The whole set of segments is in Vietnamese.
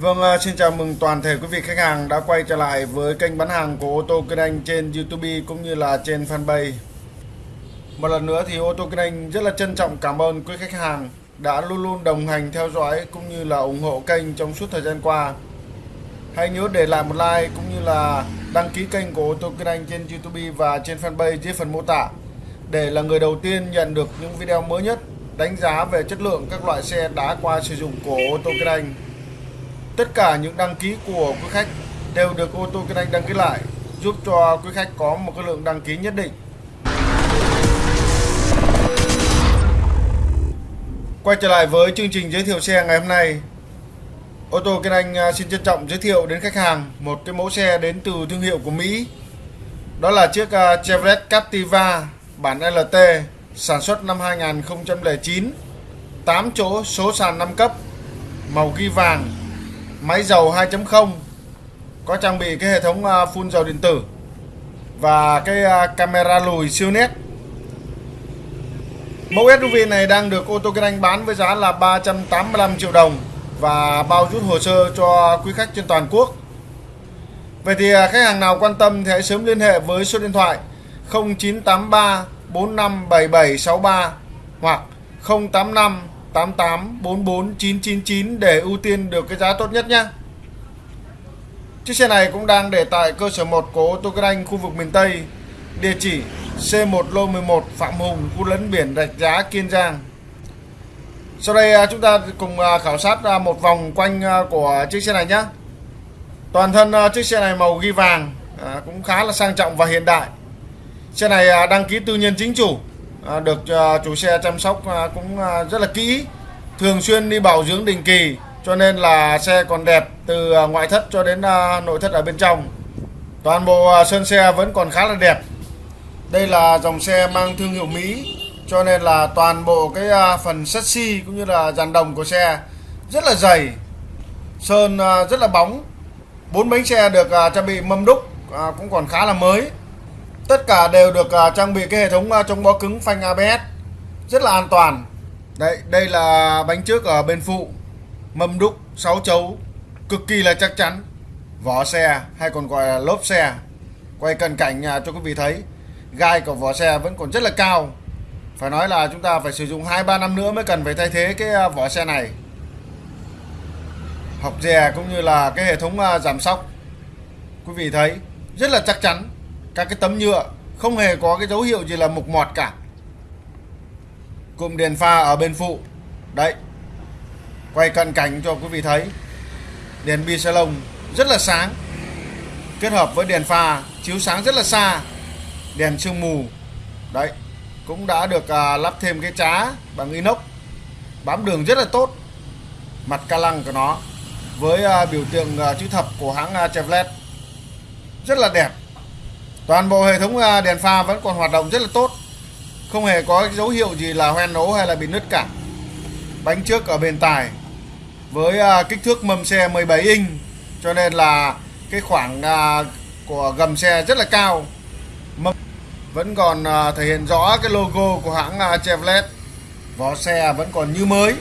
Vâng, à, xin chào mừng toàn thể quý vị khách hàng đã quay trở lại với kênh bán hàng của ô tô Kinh Anh trên YouTube cũng như là trên fanpage. Một lần nữa thì ô tô Kinh Anh rất là trân trọng cảm ơn quý khách hàng đã luôn luôn đồng hành theo dõi cũng như là ủng hộ kênh trong suốt thời gian qua. Hãy nhớ để lại một like cũng như là đăng ký kênh của ô tô Kinh Anh trên YouTube và trên fanpage dưới phần mô tả để là người đầu tiên nhận được những video mới nhất đánh giá về chất lượng các loại xe đã qua sử dụng của ô tô Kinh Anh. Tất cả những đăng ký của quý khách đều được ô tô Kinh Anh đăng ký lại, giúp cho quý khách có một cái lượng đăng ký nhất định. Quay trở lại với chương trình giới thiệu xe ngày hôm nay. Ô tô Kinh Anh à, xin trân trọng giới thiệu đến khách hàng một cái mẫu xe đến từ thương hiệu của Mỹ. Đó là chiếc à, Chevrolet Captiva bản LT sản xuất năm 2009 8 chỗ số sàn 5 cấp, màu ghi vàng máy dầu 2.0 có trang bị cái hệ thống à, phun dầu điện tử và cái à, camera lùi siêu nét. Mẫu SUV này đang được ô tô kinh anh bán với giá là 385 triệu đồng và bao rút hồ sơ cho quý khách trên toàn quốc. Vậy thì à, khách hàng nào quan tâm thì hãy sớm liên hệ với số điện thoại 0983 457763 hoặc 085 88 44 999 để ưu tiên được cái giá tốt nhất nhé. Chiếc xe này cũng đang để tại cơ sở 1 của ô tô Kinh Anh khu vực miền Tây, địa chỉ C1 lô 11 Phạm Hùng, khu lấn biển Rạch Giá, Kiên Giang. Sau đây à, chúng ta cùng à, khảo sát à, một vòng quanh của chiếc xe này nhé. Toàn thân chiếc xe này màu ghi vàng, cũng khá là sang trọng và hiện đại. Xe này đăng ký tư nhân chính chủ, À, được à, chủ xe chăm sóc à, cũng rất là kỹ, thường xuyên đi bảo dưỡng định kỳ, cho nên là xe còn đẹp từ ngoại thất cho đến nội thất ở bên trong. Toàn bộ sơn xe vẫn còn khá là đẹp. Đây là dòng xe mang thương hiệu Mỹ, cho nên là toàn bộ cái phần chassis cũng như là dàn đồng của xe rất là dày, sơn rất là bóng. Bốn bánh xe được trang bị mâm đúc cũng còn khá là mới. Tất cả đều được uh, trang bị cái hệ thống uh, chống bó cứng phanh ABS rất là an toàn. Đây, đây là bánh trước ở bên phụ, mâm đúc 6 chấu, cực kỳ là chắc chắn. Vỏ xe hay còn gọi là lốp xe. Quay cận cảnh uh, cho quý vị thấy, gai của vỏ xe vẫn còn rất là cao. Phải nói là chúng ta phải sử dụng 2-3 năm nữa mới cần phải thay thế cái vỏ xe này. Học dè cũng như là cái hệ thống giảm sóc. Quý vị thấy rất là chắc chắn các cái tấm nhựa không hề có cái dấu hiệu gì là mục mọt cả. Cụm đèn pha ở bên phụ. Đấy. Quay cận cảnh cho quý vị thấy. Đèn bi salon rất là sáng. Kết hợp với đèn pha chiếu sáng rất là xa. Đèn sương mù. Đấy. Cũng đã được à, lắp thêm cái trá bằng inox. Bám đường rất là tốt. Mặt ca lăng của nó. Với à, biểu tượng à, chữ thập của hãng à, Chevrolet. Rất là đẹp toàn bộ hệ thống à, đèn pha vẫn còn hoạt động rất là tốt. Không hề có dấu hiệu gì là hoen ố hay là bị nứt cả. Bánh trước ở bên tài với à, kích thước mâm xe 17 inch, cho nên là cái khoảng à, của gầm xe rất là cao. Mâm vẫn còn thể hiện rõ cái logo của hãng Chevrolet. Vỏ xe vẫn còn như mới.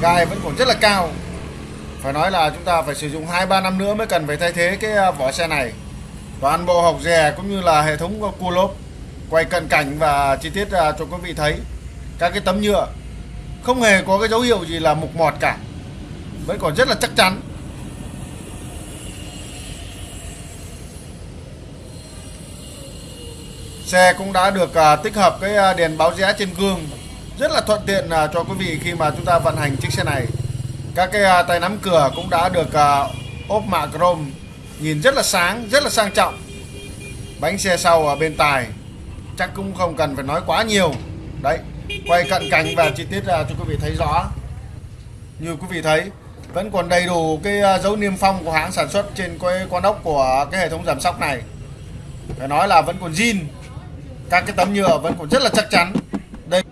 Gai vẫn còn rất là cao. Phải nói là chúng ta phải sử dụng 2-3 năm nữa mới cần phải thay thế cái vỏ xe này toàn bộ học rè cũng như là hệ thống cua lốp, quay cận cảnh và chi tiết à, cho quý vị thấy. Các cái tấm nhựa không hề có cái dấu hiệu gì là mục mọt cả, vẫn còn rất là chắc chắn. Xe cũng đã được à, tích hợp cái à, đèn báo rẽ trên gương, rất là thuận tiện cho quý vị khi mà chúng ta vận hành chiếc xe này. Các cái tay nắm cửa cũng đã được ốp mạ chrome nhìn rất là sáng, rất là sang trọng. Bánh xe sau ở bên tài, chắc cũng không cần phải nói quá nhiều. Đấy, quay cận cảnh và chi tiết ra cho quý vị thấy rõ. Như quý vị thấy, vẫn còn đầy đủ cái à, dấu niêm phong của hãng sản xuất trên cái con ốc của cái hệ thống giảm sóc này. Phải nói là vẫn còn zin. Các cái tấm nhựa vẫn còn rất là chắc chắn đây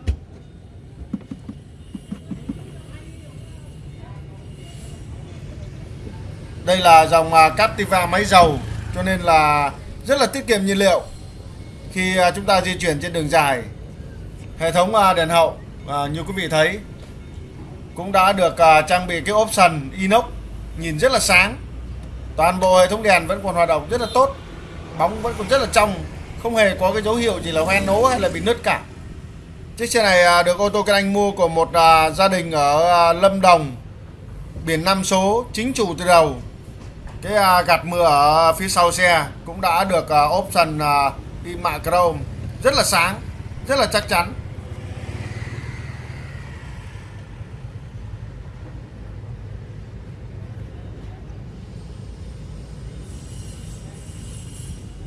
đây là dòng à, Captiva máy dầu, cho nên là rất là tiết kiệm nhiên liệu. Khi à, chúng ta di chuyển trên đường dài, hệ thống à, đèn hậu như quý vị thấy, cũng đã được trang bị cái option inox, nhìn rất là sáng. Toàn bộ hệ thống đèn vẫn còn hoạt động rất là tốt, bóng vẫn còn rất là trong, không hề có cái dấu hiệu gì là hoen nố hay là bị nứt cả. Chiếc xe này được ô tô Kinh Anh mua của một gia đình ở Lâm Đồng, biển năm số, chính chủ từ đầu cái à, gạt mưa ở phía sau xe cũng đã được à, option à, đi mạ chrome. Rất là sáng, rất là chắc chắn.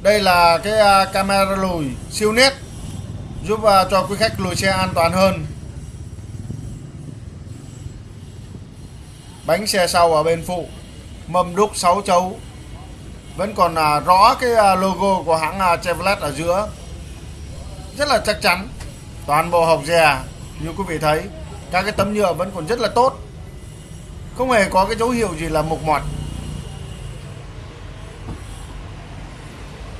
Đây là cái camera lùi siêu nét, giúp cho quý khách lùi xe an toàn hơn. Bánh xe sau ở bên phụ mâm đúc 6 chấu. Vẫn còn à, rõ cái à, logo của hãng à, Chevrolet ở giữa. Rất là chắc chắn. Toàn bộ hộp dè như quý vị thấy các cái tấm nhựa vẫn còn rất là tốt. Không hề có cái dấu hiệu gì là mục mọt.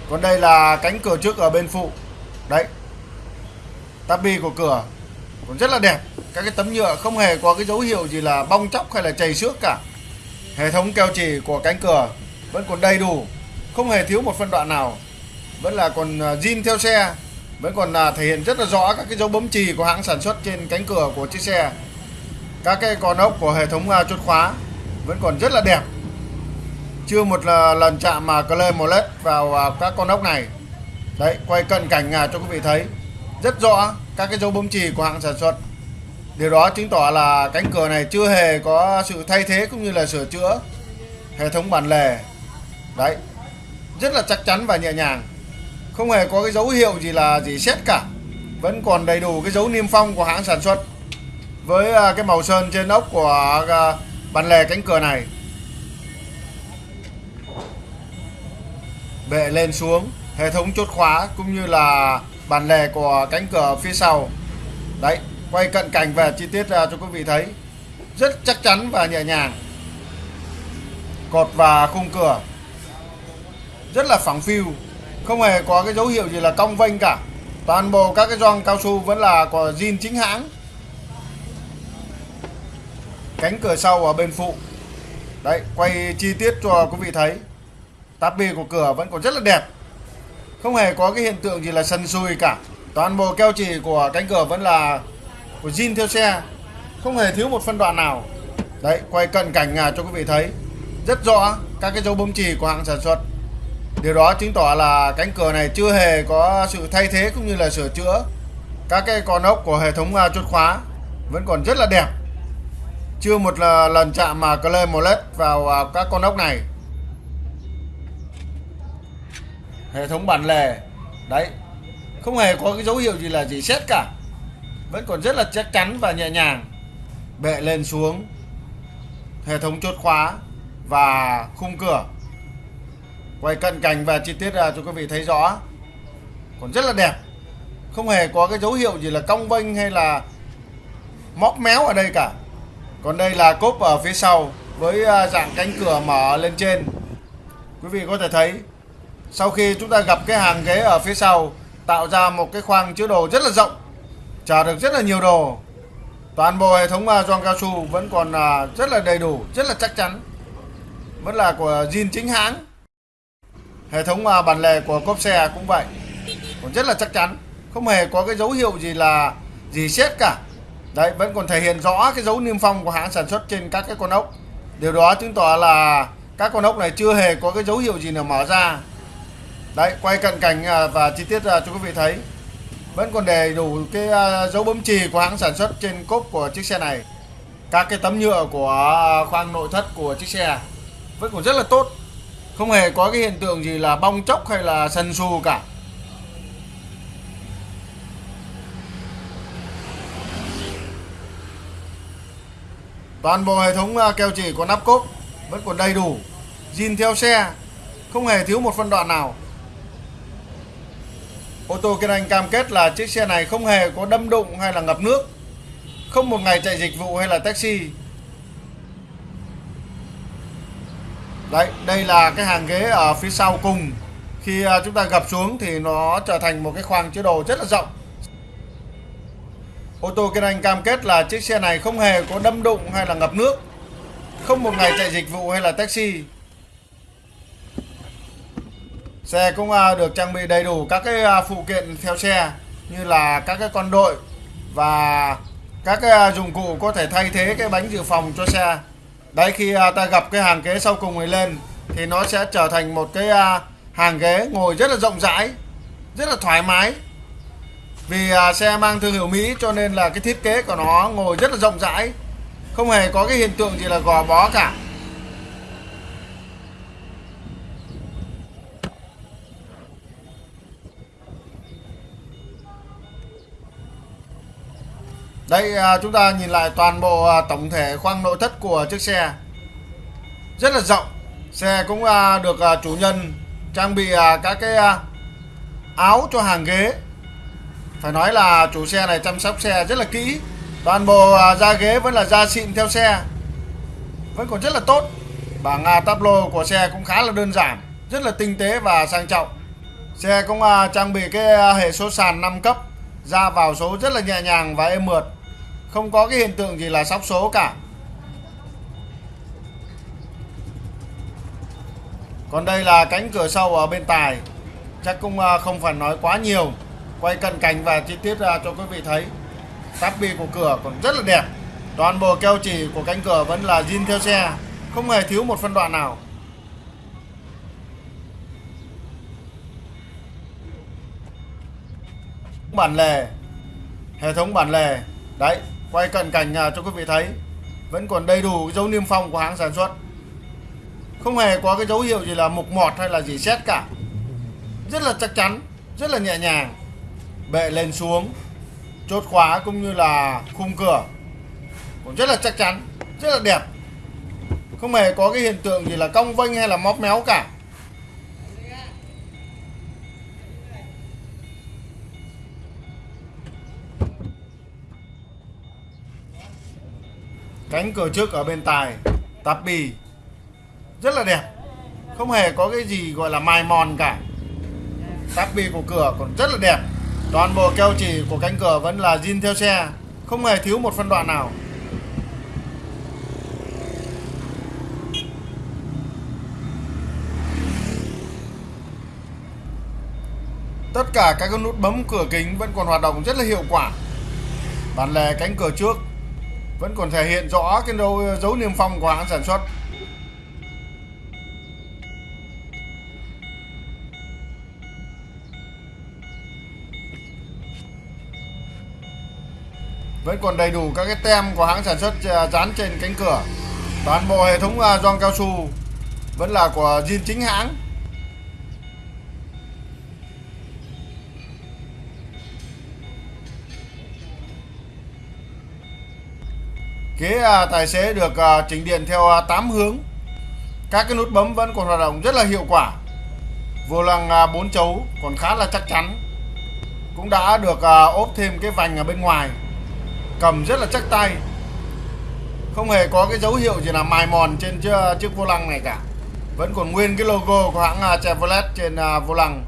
Còn đây là cánh cửa trước ở bên phụ. Đấy. Tabi của cửa cũng rất là đẹp. Các cái tấm nhựa không hề có cái dấu hiệu gì là bong chóc hay là chảy xước cả hệ thống keo chỉ của cánh cửa vẫn còn đầy đủ, không hề thiếu một phân đoạn nào. Vẫn là còn à, zin theo xe, vẫn còn là thể hiện rất là rõ các cái dấu bấm chì của hãng sản xuất trên cánh cửa của chiếc xe. Các cái con ốc của hệ thống à, chốt khóa vẫn còn rất là đẹp. Chưa một lần chạm mà clay molet vào à, các con ốc này. Đấy, quay cận cảnh cho quý vị thấy. Rất rõ các cái dấu bấm chì của hãng sản xuất điều đó chứng tỏ là cánh cửa này chưa hề có sự thay thế cũng như là sửa chữa hệ thống bản lề. Đấy, rất là chắc chắn và nhẹ nhàng. Không hề có cái dấu hiệu gì là gì xét cả. Vẫn còn đầy đủ cái dấu niêm phong của hãng sản xuất với à, cái màu sơn trên ốc của à, bản lề cánh cửa này. Bệ lên xuống, hệ thống chốt khóa cũng như là bản lề của cánh cửa phía sau. Đấy quay cận cảnh và chi tiết ra cho quý vị thấy. Rất chắc chắn và nhẹ nhàng. Cột và khung cửa. Rất là phẳng phiu. Không hề có cái dấu hiệu gì là cong vênh cả. Toàn bộ các cái gioăng cao su vẫn là của zin chính hãng. Cánh cửa sau ở bên phụ. Đấy, quay chi tiết cho quý vị thấy. Táp bì của cửa vẫn còn rất là đẹp. Không hề có cái hiện tượng gì là sần sùi cả. Toàn bộ keo chỉ của cánh cửa vẫn là của zin theo xe. Không hề thiếu một phân đoạn nào. Đấy quay cận cảnh à, cho quý vị thấy. Rất rõ các cái dấu bấm chì của hãng sản xuất. Điều đó chứng tỏ là cánh cửa này chưa hề có sự thay thế cũng như là sửa chữa. Các cái con ốc của hệ thống à, chốt khóa vẫn còn rất là đẹp. Chưa một lần chạm mà clay molet vào à, các con ốc này. Hệ thống bản lề. Đấy không hề có cái dấu hiệu gì là gì xét cả vẫn còn rất là chắc chắn và nhẹ nhàng. Bệ lên xuống, hệ thống chốt khóa và khung cửa. Quay cận cảnh và chi tiết ra cho quý vị thấy rõ. Còn rất là đẹp. Không hề có cái dấu hiệu gì là cong vênh hay là móc méo ở đây cả. Còn đây là cốp ở phía sau với à, dạng cánh cửa mở lên trên. Quý vị có thể thấy, sau khi chúng ta gặp cái hàng ghế ở phía sau, tạo ra một cái khoang chứa đồ rất là rộng trả được rất là nhiều đồ. Toàn bộ hệ thống john gioăng cao su vẫn còn à, rất là đầy đủ, rất là chắc chắn. Vẫn là của zin chính hãng. Hệ thống à, bản lề của cốp xe cũng vậy. Còn rất là chắc chắn. Không hề có cái dấu hiệu gì là gì xét cả. Đấy, vẫn còn thể hiện rõ cái dấu niêm phong của hãng sản xuất trên các cái con ốc. Điều đó chứng tỏ là các con ốc này chưa hề có cái dấu hiệu gì nào mở ra. Đấy, quay cận cảnh à, và chi tiết cho quý vị thấy vẫn còn đầy đủ cái à, dấu bấm chì của hãng sản xuất trên cốp của chiếc xe này. Các cái tấm nhựa của à, khoang nội thất của chiếc xe vẫn còn rất là tốt. Không hề có cái hiện tượng gì là bong chóc hay là sần sù cả. Toàn bộ hệ thống à, keo chỉ của nắp cốp vẫn còn đầy đủ. Zin theo xe, không hề thiếu một phân đoạn nào. Ô tô Kiên Anh cam kết là chiếc xe này không hề có đâm đụng hay là ngập nước Không một ngày chạy dịch vụ hay là taxi. Đấy, đây là cái hàng ghế ở phía sau cùng. Khi à, chúng ta gập xuống thì nó trở thành một cái khoang chứa đồ rất là rộng. Ô tô Kiên Anh cam kết là chiếc xe này không hề có đâm đụng hay là ngập nước không một ngày chạy dịch vụ hay là taxi xe cũng à, được trang bị đầy đủ các cái à, phụ kiện theo xe như là các cái con đội và các cái à, dụng cụ có thể thay thế cái bánh dự phòng cho xe. Đấy, khi ta gặp cái hàng ghế sau cùng này lên thì nó sẽ trở thành một cái hàng ghế ngồi rất là rộng rãi, rất là thoải mái. Vì xe mang thương hiệu Mỹ cho nên là cái thiết kế của nó ngồi rất là rộng rãi, không hề có cái hiện tượng gì là gò bó cả. Đây à, chúng ta nhìn lại toàn bộ à, tổng thể khoang nội thất của chiếc xe. Rất là rộng. Xe cũng à, được chủ nhân trang bị các cái áo cho hàng ghế. Phải nói là chủ xe này chăm sóc xe rất là kỹ. Toàn bộ da ghế vẫn là da xịn theo xe. Vẫn còn rất là tốt. Bảng táp lô của xe cũng khá là đơn giản, Rất là tinh tế và sang trọng. Xe cũng trang bị cái hệ số sàn 5 cấp, ra vào số rất là nhẹ nhàng và êm mượt không có cái hiện tượng gì là sóc số cả. Còn đây là cánh cửa sau ở bên tài. Chắc cũng à, không phải nói quá nhiều. Quay cận cảnh và chi tiết ra cho quý vị thấy. Táp bi của cửa còn rất là đẹp. Toàn bộ keo chỉ của cánh cửa vẫn là zin theo xe. Không hề thiếu một phân đoạn nào. Bản lề. Hệ thống bản lề. Đấy quay cận cảnh cho quý vị thấy, vẫn còn đầy đủ dấu niêm phong của hãng sản xuất. Không hề có cái dấu hiệu gì là mục mọt hay là gì xét cả. Rất là chắc chắn, rất là nhẹ nhàng. Bệ lên xuống, chốt khóa cũng như là khung cửa. Cũng rất là chắc chắn, rất là đẹp. Không hề có cái hiện tượng gì là cong vênh hay là móp méo cả. Cánh cửa trước ở bên tài tạp bì. Rất là đẹp. Không hề có cái gì gọi là mài mòn cả. Táp bì của cửa còn rất là đẹp. Toàn bộ keo chỉ của cánh cửa vẫn là zin theo xe, không hề thiếu một phân đoạn nào. Tất cả các nút bấm cửa kính vẫn còn hoạt động rất là hiệu quả. Bản lề cánh cửa trước vẫn còn thể hiện rõ cái dấu, ờ, dấu niêm phong của hãng sản xuất. Vẫn còn đầy đủ các cái tem của hãng sản xuất ờ, dán trên cánh cửa. Toàn bộ hệ thống ờ, gioăng cao su vẫn là của zin chính hãng. Ghế à, tài xế được à, chỉnh điện theo à, 8 hướng. Các cái nút bấm vẫn còn hoạt động rất là hiệu quả. Vô lăng 4 chấu còn khá là chắc chắn. Cũng đã được ốp thêm cái vành ở bên ngoài. Cầm rất là chắc tay. Không hề có cái dấu hiệu gì là mài mòn trên chiếc, chiếc vô lăng này cả. Vẫn còn nguyên cái logo của hãng Chevrolet trên vô lăng.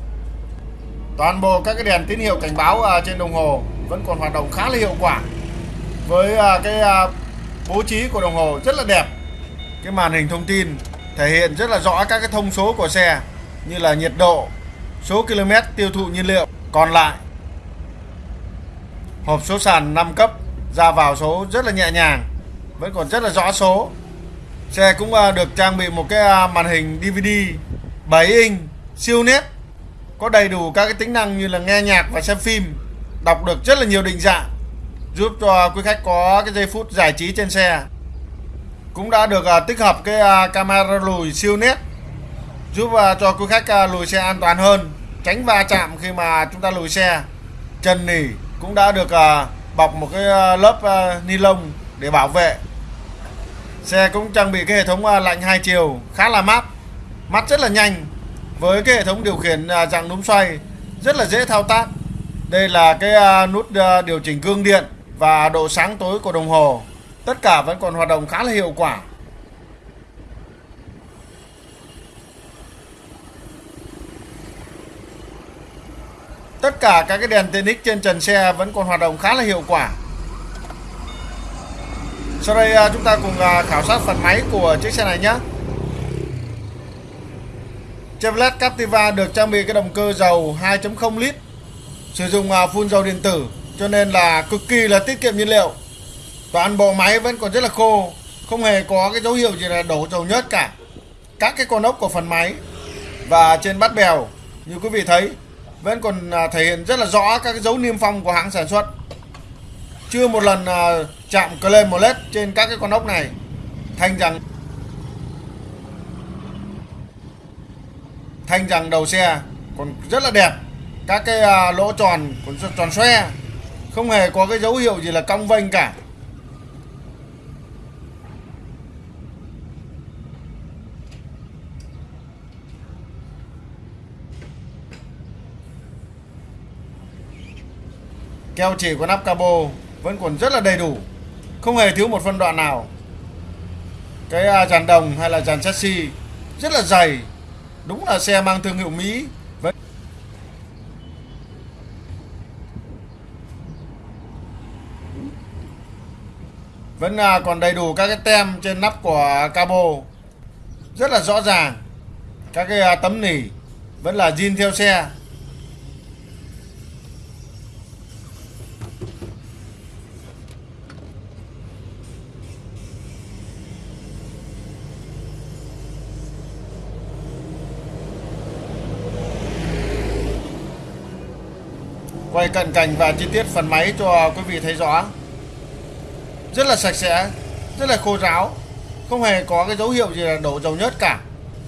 Toàn bộ các cái đèn tín hiệu cảnh báo trên đồng hồ vẫn còn hoạt động khá là hiệu quả. Với cái bố trí của đồng hồ rất là đẹp. Cái màn hình thông tin thể hiện rất là rõ các cái thông số của xe, như là nhiệt độ, số km tiêu thụ nhiên liệu. Còn lại, hộp số sàn 5 cấp ra vào số rất là nhẹ nhàng, vẫn còn rất là rõ số. Xe cũng à, được trang bị một cái à, màn hình DVD 7 inch siêu nét, có đầy đủ các cái tính năng như là nghe nhạc và xem phim, đọc được rất là nhiều định dạng giúp cho quý khách có cái giây phút giải trí trên xe. Cũng đã được à, tích hợp cái à, camera lùi siêu nét, giúp à, cho quý khách lùi xe an toàn hơn, tránh va chạm khi mà chúng ta lùi xe. Chân nỉ cũng đã được bọc một cái lớp ni lông để bảo vệ. Xe cũng trang bị cái hệ thống lạnh hai chiều, khá là mát mắt rất là nhanh, với cái hệ thống điều khiển dạng núm xoay rất là dễ thao tác. Đây là cái nút điều chỉnh gương điện và độ sáng tối của đồng hồ. Tất cả vẫn còn hoạt động khá là hiệu quả. Tất cả các cái đèn tiện ích trên trần xe vẫn còn hoạt động khá là hiệu quả. Sau đây à, chúng ta cùng à, khảo sát phần máy của chiếc xe này nhé. Chevrolet Captiva được trang bị cái động cơ dầu 2.0 lít, sử dụng à, phun dầu điện tử cho nên là cực kỳ là tiết kiệm nhiên liệu. Toàn bộ máy vẫn còn rất là khô, không hề có cái dấu hiệu gì là đổ dầu nhớt cả. Các cái con ốc của phần máy và trên bát bèo như quý vị thấy vẫn còn à, thể hiện rất là rõ các cái dấu niêm phong của hãng sản xuất chưa một lần à, chạm claim một led trên các cái con ốc này thanh rằng thanh rằng đầu xe còn rất là đẹp các cái à, lỗ tròn còn tròn xoe không hề có cái dấu hiệu gì là cong vênh cả. Keo chỉ của nắp cabo vẫn còn rất là đầy đủ. Không hề thiếu một phân đoạn nào. Cái à, dàn đồng hay là dàn chassis rất là dày. Đúng là xe mang thương hiệu Mỹ. Vẫn à, còn đầy đủ các cái tem trên nắp của cabo. Rất là rõ ràng. Các cái à, tấm nỉ vẫn là zin theo xe. Quay cận cảnh và chi tiết phần máy cho quý vị thấy rõ rất là sạch sẽ, rất là khô ráo, không hề có cái dấu hiệu gì là đổ dầu nhớt cả.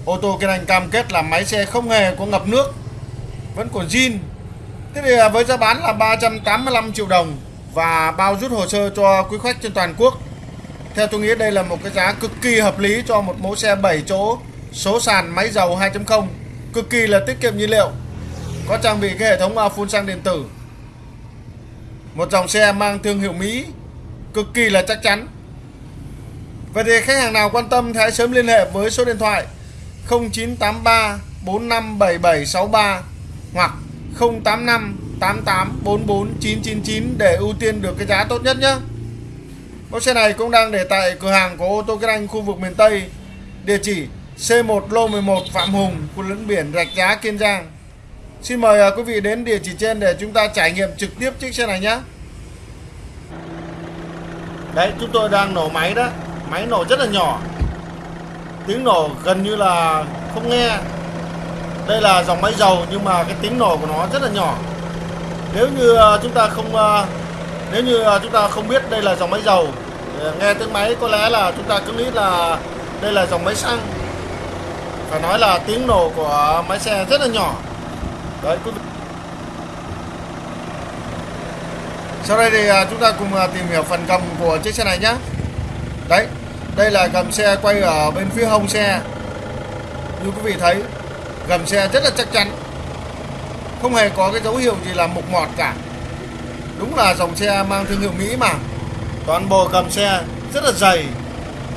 Ô tô Kiên anh cam kết là máy xe không hề có ngập nước, vẫn còn zin. Thế thì à, với giá bán là 385 triệu đồng và bao rút hồ sơ cho quý khách trên toàn quốc. Theo tôi nghĩ đây là một cái giá cực kỳ hợp lý cho một mẫu xe 7 chỗ, số sàn máy dầu 2.0 cực kỳ là tiết kiệm nhiên liệu, có trang bị cái hệ thống à, phun xăng điện tử. Một dòng xe mang thương hiệu Mỹ cực kỳ là chắc chắn Vậy thì khách hàng nào quan tâm thì hãy sớm liên hệ với số điện thoại 0983 457763 hoặc 085 999 để ưu tiên được cái giá tốt nhất nhé. Mẫu xe này cũng đang để tại cửa hàng của ô tô Kinh Anh khu vực miền Tây. Địa chỉ C1 Lô 11 Phạm Hùng, khu lẫn biển Rạch Giá, Kiên Giang. Xin mời à, quý vị đến địa chỉ trên để chúng ta trải nghiệm trực tiếp chiếc xe này nhé. Đấy, chúng tôi đang nổ máy đó. Máy nổ rất là nhỏ. Tiếng nổ gần như là không nghe. Đây là dòng máy dầu nhưng mà cái tiếng nổ của nó rất là nhỏ. Nếu như à, chúng ta không à, nếu như à, chúng ta không biết đây là dòng máy dầu ờ, nghe tiếng máy có lẽ là chúng ta cứ nghĩ là đây là dòng máy xăng phải nói là tiếng nổ của máy xe rất là nhỏ đấy quý vị sau đây thì à, chúng ta cùng à, tìm hiểu phần cầm của chiếc xe này nhé đấy, đây là gầm xe quay ở bên phía hông xe. Như quý vị thấy, gầm xe rất là chắc chắn. Không hề có cái dấu hiệu gì là mục mọt cả. Đúng là dòng xe mang thương hiệu Mỹ mà. Toàn bộ gầm xe rất là dày.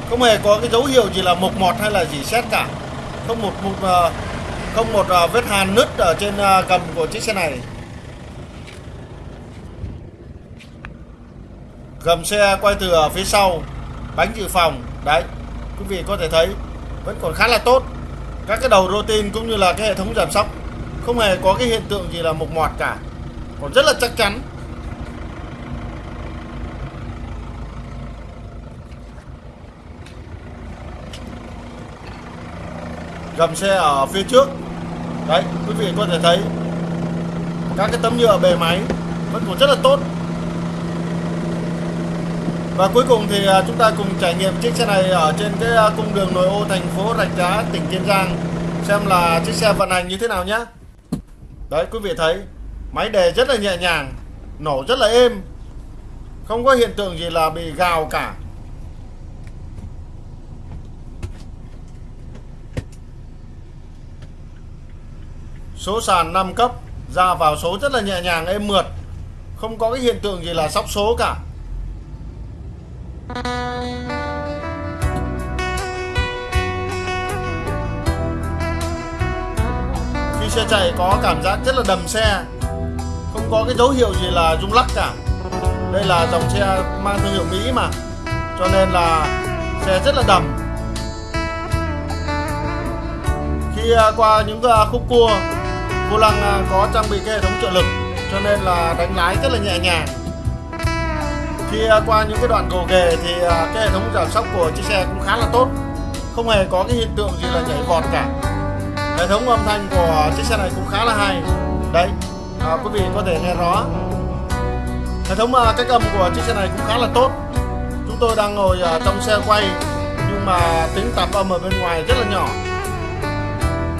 Không hề có cái dấu hiệu gì là mục mọt hay là gì xét cả. Không một một à, không một vết hàn nứt ở trên gầm cầm của chiếc xe này. Gầm xe quay từ ở phía sau, bánh dự phòng, đấy, quý vị có thể thấy, vẫn còn khá là tốt. Các cái đầu rô tin cũng như là cái hệ thống giảm sóc, không hề có cái hiện tượng gì là mục mọt cả, còn rất là chắc chắn. Gầm xe ở phía trước, đấy, quý vị có thể thấy, các cái tấm nhựa bề máy vẫn còn rất là tốt và cuối cùng thì à, chúng ta cùng trải nghiệm chiếc xe này ở trên cái à, cung đường nội ô thành phố Rạch Giá, tỉnh Kiên Giang. Xem là chiếc xe vận hành như thế nào nhé đấy, quý vị thấy, máy đề rất là nhẹ nhàng, nổ rất là êm. Không có hiện tượng gì là bị gào cả. Số sàn 5 cấp ra vào số rất là nhẹ nhàng, êm mượt. Không có cái hiện tượng gì là sóc số cả khi xe chạy có cảm giác rất là đầm xe, không có cái dấu hiệu gì là rung lắc cả. Đây là dòng xe mang thương hiệu Mỹ mà, cho nên là xe rất là đầm. Khi à, qua những à, khúc cua vô lăng à, có trang bị cái hệ thống trợ lực, cho nên là đánh lái rất là nhẹ nhàng khi à, qua những cái đoạn gồ ghề thì à, cái hệ thống giảm sóc của chiếc xe cũng khá là tốt. Không hề có cái hiện tượng gì là nhảy vọt cả. Hệ thống âm thanh của chiếc xe này cũng khá là hay. Đấy à, quý vị có thể nghe rõ. Hệ thống à, cách âm của chiếc xe này cũng khá là tốt. Chúng tôi đang ngồi à, trong xe quay nhưng mà tính tạp âm ở bên ngoài rất là nhỏ.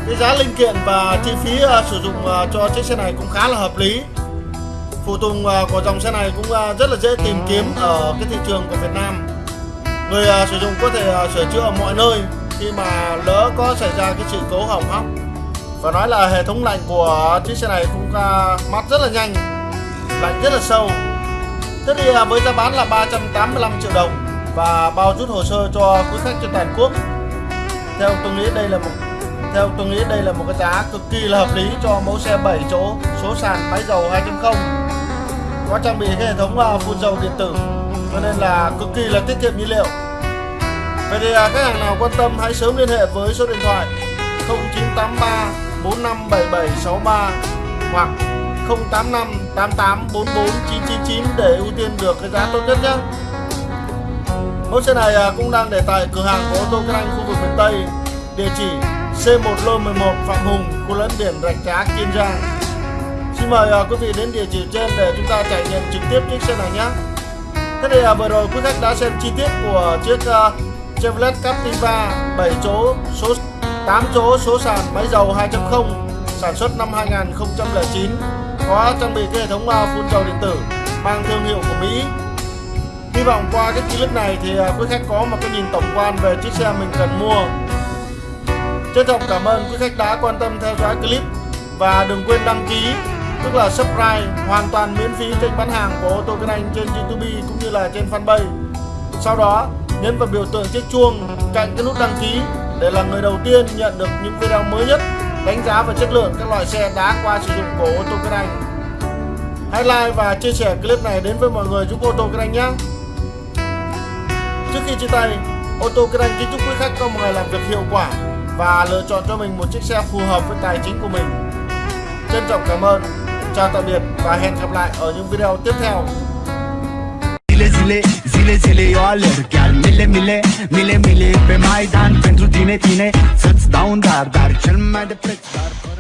Cái giá linh kiện và chi phí à, sử dụng à, cho chiếc xe này cũng khá là hợp lý phụ tùng à, của dòng xe này cũng à, rất là dễ tìm kiếm ở cái thị trường của Việt Nam. Người à, sử dụng có thể sửa chữa ở mọi nơi khi mà lỡ có xảy ra cái sự cố hỏng hóc. Và nói là hệ thống lạnh của chiếc xe này cũng mát rất là nhanh, lạnh rất là sâu. Thế thì với giá bán là 385 triệu đồng và bao rút hồ sơ cho quý khách trên toàn quốc. Theo tôi nghĩ đây là một, theo tôi nghĩ đây là một cái giá cực kỳ là hợp lý cho mẫu xe 7 chỗ, số sàn máy dầu 2.0 có trang bị cái hệ thống à, phun dầu điện tử. Cho nên là cực kỳ là tiết kiệm nhiên liệu. Vậy thì à, khách hàng nào quan tâm hãy sớm liên hệ với số điện thoại 0983 457763 hoặc 085 999 để ưu tiên được cái giá tốt nhất nhé. Mẫu xe này à, cũng đang để tại cửa hàng của ô tô Kinh Anh khu vực miền Tây địa chỉ C1 lô 11 Phạm Hùng, khu lẫn biển Rạch Giá, Kiên Giang. Xin mời à, quý vị đến địa chỉ trên để chúng ta trải nghiệm trực tiếp chiếc xe này nhé. Thế thì à, vừa rồi quý khách đã xem chi tiết của chiếc à, Chevrolet Captiva 7 chỗ số 8 chỗ số sàn máy dầu 2.0 sản xuất năm 2009 có trang bị cái hệ thống phun dầu điện tử, mang thương hiệu của Mỹ. Hy vọng qua cái clip này thì quý khách có một cái nhìn tổng quan về chiếc xe mình cần mua Trân trọng cảm ơn quý khách đã quan tâm theo dõi clip và đừng quên đăng ký tức là subscribe hoàn toàn miễn phí kênh bán hàng của ô tô Kinh Anh trên YouTube cũng như là trên fanpage. Sau đó nhấn vào biểu tượng chiếc chuông cạnh cái nút đăng ký để là người đầu tiên nhận được những video mới nhất đánh giá và chất lượng các loại xe đã qua sử dụng của ô tô Kinh Anh. Hãy like và chia sẻ clip này đến với mọi người giúp ô tô Kinh Anh nhé. Trước khi chia tay, ô tô Kinh Anh kính chúc quý khách có một ngày làm việc hiệu quả và lựa chọn cho mình một chiếc xe phù hợp với tài chính của mình. Trân trọng cảm ơn, chào tạm biệt và hẹn gặp lại ở những video tiếp theo. Zile zile, zile eu alerg Chiar mile mile, mile mile pe Maidan Pentru tine, tine, să-ți dau un dar Dar cel mai de preț, dar fără